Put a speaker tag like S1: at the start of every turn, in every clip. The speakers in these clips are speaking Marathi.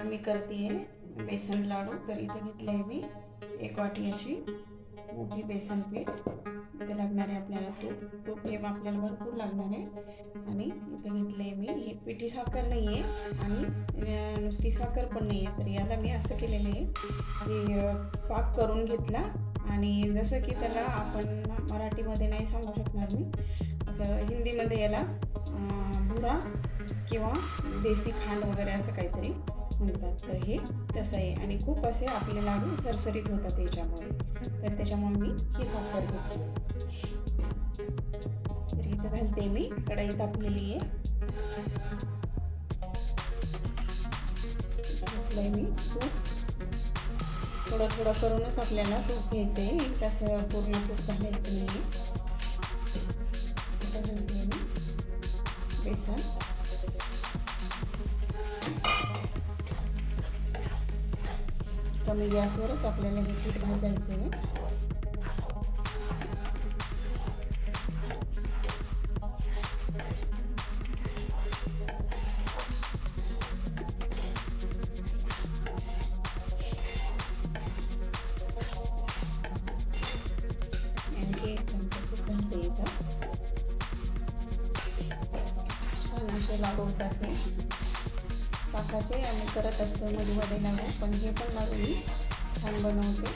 S1: आज मी करते बेसन लाडू तर इथं घेतलं आहे मी एक वाटी अशी मोठी बेसन पीठ इथे लागणार आहे आपल्याला तूप तूप हे आपल्याला भरपूर लागणार आहे आणि इथं घेतलं आहे मी हे पिठी साखर नाही आहे आणि नुसती साखर पण नाही आहे तर याला मी असं केलेलं आहे की पाक करून घेतला आणि जसं की त्याला आपण मराठीमध्ये नाही सांगू शकणार मी. असं हिंदीमध्ये याला भुरा किंवा देसी खांड वगैरे असं काहीतरी म्हणतात. तर हे तसं आहे. आणि खूप असे आपले लाडू सरसरीत होतात त्याच्यामुळे. तर त्याच्यामुळे मी ही साखर घेतली. तर इथं घालते मी. कढाई तापलेली आहे. घातलंय मी तूप. थोडं थोडं करूनच आपल्याला तूप घ्यायचं आहे तसं पूर्ण तूप घालायचं नाही बेसन. कमी गॅसवरच आपल्याला हे पीठ भाजायचं आहे छान असे लाडू पाकाचे आम्ही करत असतो मधूमध्ये लागू. पण हे पण लागू मी छान बनवते.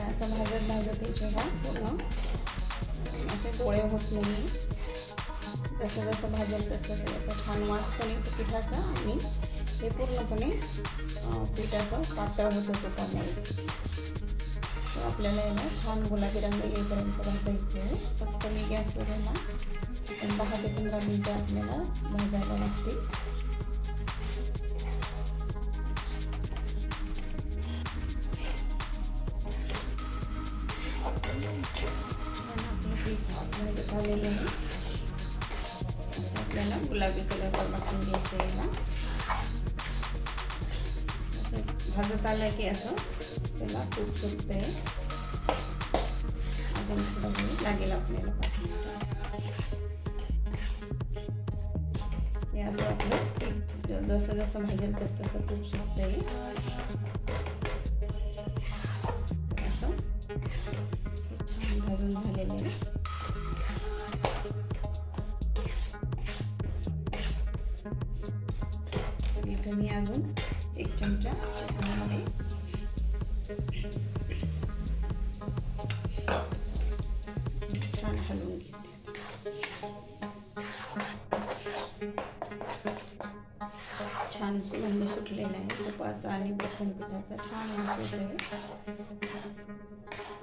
S1: असं भाजत भाजत जेव्हा पूर्ण असे डोळे होत नाही. जसं जसं भाजल तसं तसं याचा छान वास पण येतो पिठाचा आणि हे पूर्णपणे अं, पीठ असं पातळ होतं तुपामध्ये आपल्याला याला छान गुलाबी रंग येईपर्यंत भाजायचं आहे. फक्त मी गॅसवर याला पण दहा ते पंधरा मिनटं आपल्याला भाजायला लागते. छान आहे. असं आपल्याला गुलाबी कलरचं भाजून घ्यायचं आहे याला. असं भाजत आलं की असं त्याला तूप सुटते अजून थोडं लागेल आपल्याला पाच हे असं आपलं पीठ जसं जसं भाजेल तसं तसं तूप सुटतंय. असं. छान भाजून झालेलं आहे. मी अजून चमचा छान हलवून घेते. छान सुगंध सुटलेला आहे. तुपाचा आणि बेसन पिठाचा छान वास आहे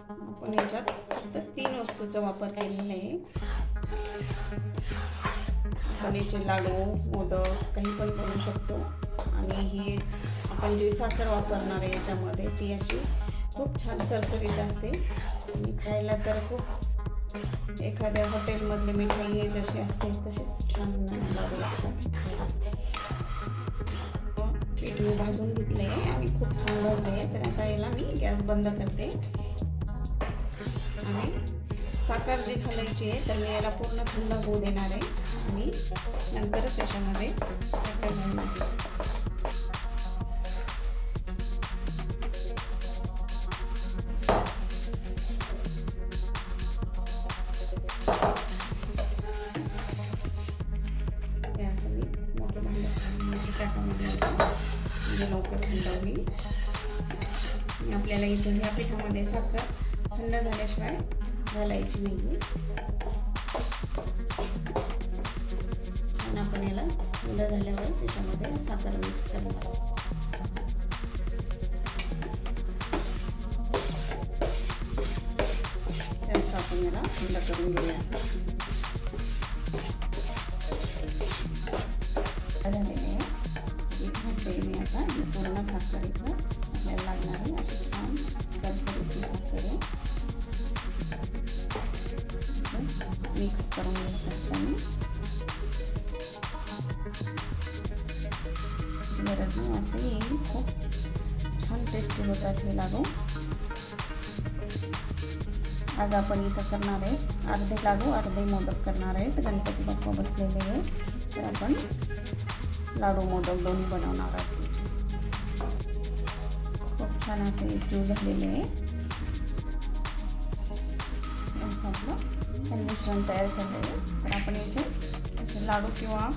S1: आपण याच्यात फक्त तीन वस्तूचा वापर केलेला आहे. कलेचे लाडू मोदक काही पण करू शकतो. आणि ही आपण जी साखर वापरणार आहे याच्यामध्ये ती अशी खूप छान सरसरीत असते. आणि खायला तर खूप एखाद्या हॉटेलमधली मिठाई जशी असते तशीच छान लाडू लागतात. मी भाजून घेतले आणि खूप छान भरले आहे तर आता याला मी गॅस बंद करते. आणि साखर जी घालायची आहे तर मी याला पूर्ण थंड होऊ देणार आहे. आणि नंतरच याच्यामध्ये साखर घालणार टाकामध्ये म्हणजे लवकर थंड होईल आणि आपल्याला इथून ह्या पिठामध्ये साखर थंड झाल्याशिवाय घालायची नाही आणि आपण याला थंड झाल्यावर त्याच्यामध्ये साखर मिक्स करणार त्याचं आपण याला थंड करून घेऊया. मिक्स आपण गरज नाही असं येईल खूप छान टेस्टी होतात हे लाडू आज आपण इथं करणार अर्धे लाडू अर्धे मोदक करणार आहेत गणपती बाप्पा बसलेले आहे लाडू मोदक दोन्ही बनवणार आहोत खूप छान असे एकजीव झालेले हे मिश्रण तयार झालेलं तर आपण याचे असे लाडू किंवा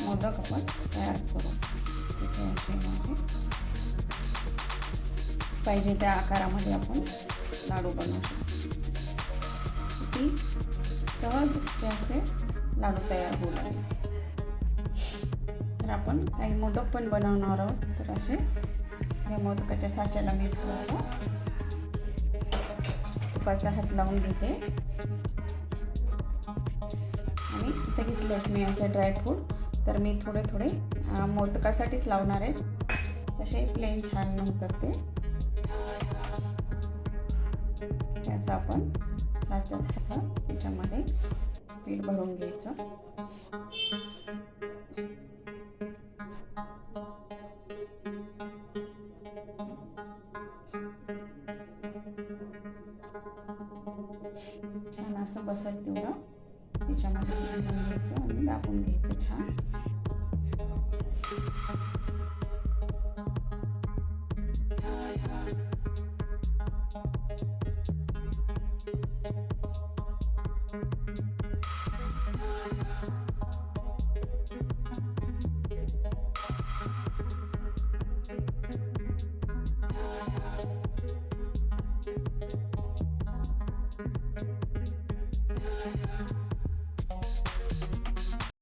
S1: मोदक आपण तयार करू. तिथे असे पाहिजे त्या आकारामध्ये आपण लाडू बनवू शकतो. ती सहज असे लाडू तयार होऊ लागले. तर आपण काही मोदक पण बनवणार आहोत. तर असे या मोदकाच्या साच्याला मी थोडंसं तुपाचा हात लावून घेते. इथे असे ड्रायफ्रूट तर मी थोडे थोडे मोदकासाठीच लावणार आहेत तसे प्लेन छान होतात ते. त्याचं आपण साचा ससा त्याच्यामध्ये पीठ भरून घ्यायचं. छान असं बसत तेवढं. त्याच्यामध्ये पीठ भरून घ्यायचं आणि दाबून घ्यायचं छान